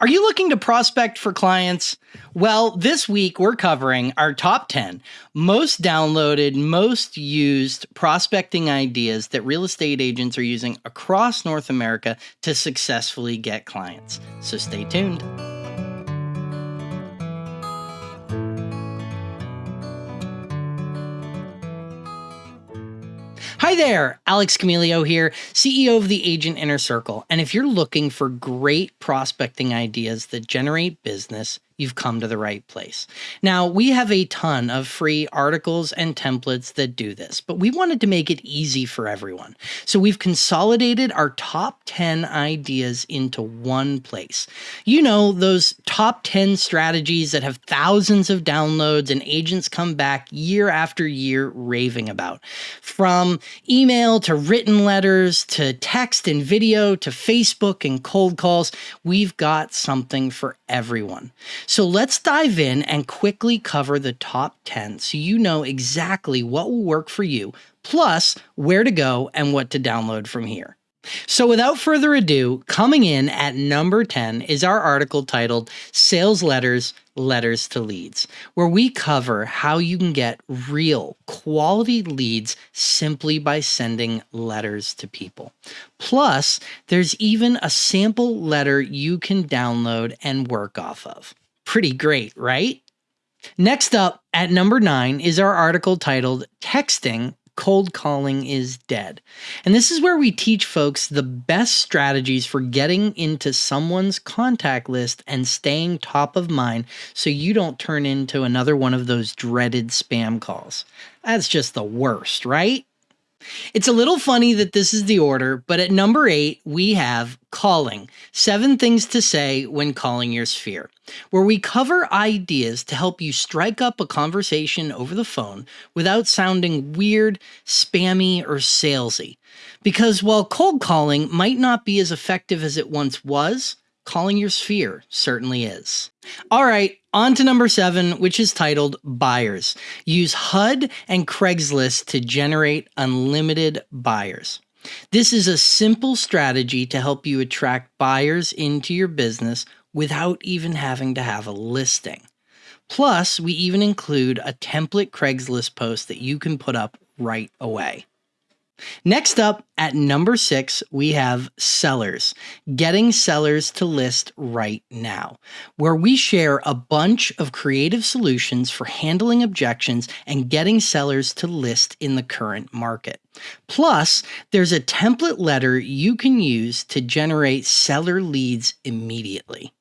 Are you looking to prospect for clients? Well, this week we're covering our top 10 most downloaded, most used prospecting ideas that real estate agents are using across North America to successfully get clients. So stay tuned. Hi there, Alex Camilio here, CEO of the Agent Inner Circle. And if you're looking for great prospecting ideas that generate business, you've come to the right place. Now, we have a ton of free articles and templates that do this, but we wanted to make it easy for everyone. So we've consolidated our top 10 ideas into one place. You know, those top 10 strategies that have thousands of downloads and agents come back year after year raving about. From email to written letters to text and video to Facebook and cold calls, we've got something for everyone. So let's dive in and quickly cover the top 10 so you know exactly what will work for you, plus where to go and what to download from here. So, without further ado, coming in at number 10 is our article titled Sales Letters Letters to Leads, where we cover how you can get real quality leads simply by sending letters to people. Plus, there's even a sample letter you can download and work off of. Pretty great, right? Next up at number nine is our article titled Texting cold calling is dead. And this is where we teach folks the best strategies for getting into someone's contact list and staying top of mind so you don't turn into another one of those dreaded spam calls. That's just the worst, right? It's a little funny that this is the order, but at number eight, we have calling seven things to say when calling your sphere, where we cover ideas to help you strike up a conversation over the phone without sounding weird, spammy, or salesy. Because while cold calling might not be as effective as it once was, calling your sphere certainly is. All right, on to number seven, which is titled Buyers. Use HUD and Craigslist to generate unlimited buyers. This is a simple strategy to help you attract buyers into your business without even having to have a listing. Plus, we even include a template Craigslist post that you can put up right away. Next up at number six, we have sellers, getting sellers to list right now, where we share a bunch of creative solutions for handling objections and getting sellers to list in the current market. Plus, there's a template letter you can use to generate seller leads immediately.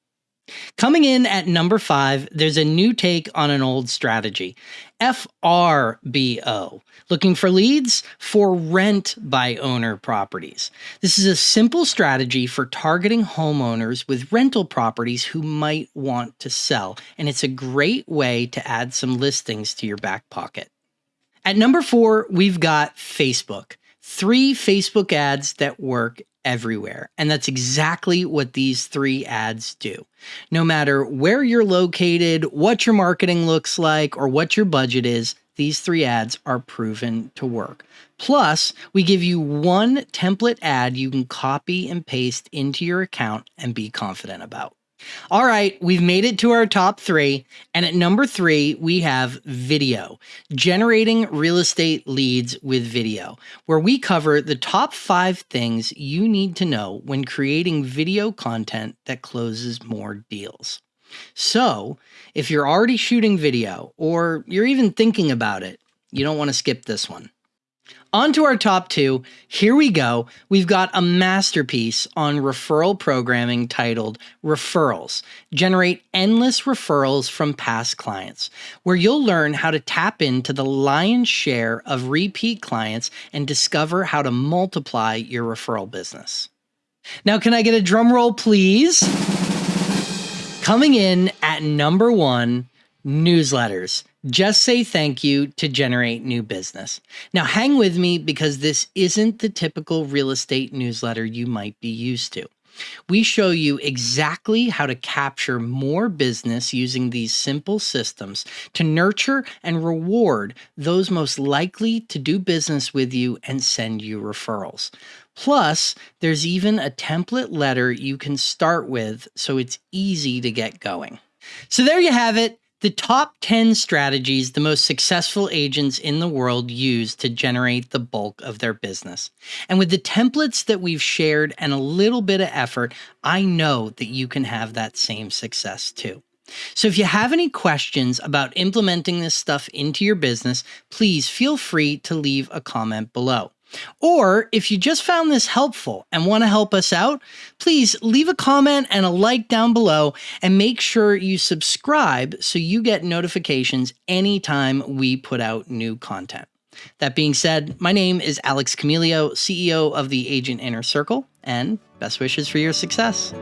Coming in at number five, there's a new take on an old strategy FRBO, looking for leads for rent by owner properties. This is a simple strategy for targeting homeowners with rental properties who might want to sell, and it's a great way to add some listings to your back pocket. At number four, we've got Facebook. Three Facebook ads that work everywhere. And that's exactly what these three ads do. No matter where you're located, what your marketing looks like, or what your budget is, these three ads are proven to work. Plus, we give you one template ad you can copy and paste into your account and be confident about. All right, we've made it to our top three. And at number three, we have video, generating real estate leads with video, where we cover the top five things you need to know when creating video content that closes more deals. So, if you're already shooting video or you're even thinking about it, you don't want to skip this one. On to our top two. Here we go. We've got a masterpiece on referral programming titled Referrals Generate Endless Referrals from Past Clients, where you'll learn how to tap into the lion's share of repeat clients and discover how to multiply your referral business. Now, can I get a drum roll, please? Coming in at number one newsletters. Just say thank you to generate new business. Now, hang with me because this isn't the typical real estate newsletter you might be used to. We show you exactly how to capture more business using these simple systems to nurture and reward those most likely to do business with you and send you referrals. Plus, there's even a template letter you can start with so it's easy to get going. So there you have it the top 10 strategies the most successful agents in the world use to generate the bulk of their business. And with the templates that we've shared and a little bit of effort, I know that you can have that same success too. So if you have any questions about implementing this stuff into your business, please feel free to leave a comment below. Or if you just found this helpful and want to help us out, please leave a comment and a like down below and make sure you subscribe so you get notifications anytime we put out new content. That being said, my name is Alex Camilio, CEO of the Agent Inner Circle, and best wishes for your success.